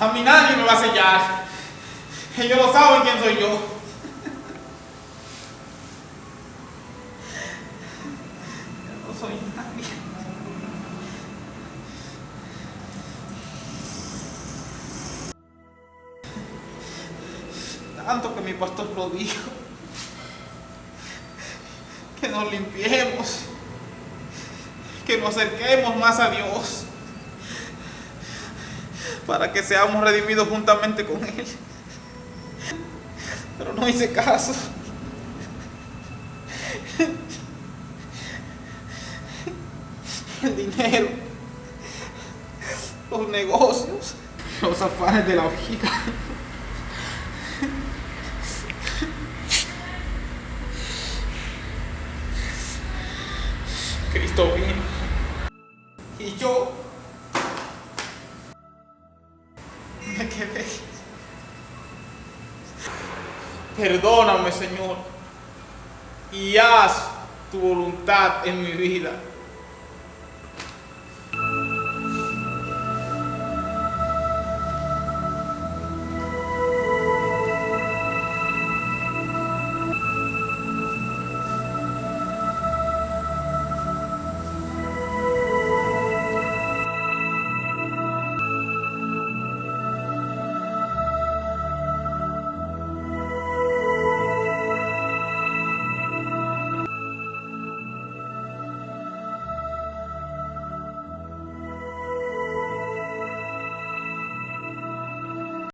A mí nadie me va a sellar. Ellos no saben quién soy yo. No soy nadie. Tanto que mi pastor lo dijo. Que nos limpiemos. Que nos acerquemos más a Dios. Para que seamos redimidos juntamente con Él. Pero no hice caso. El dinero, los negocios, los afanes de la vida. Cristo vino. Y yo me quedé. Perdóname, Señor, y haz tu voluntad en mi vida.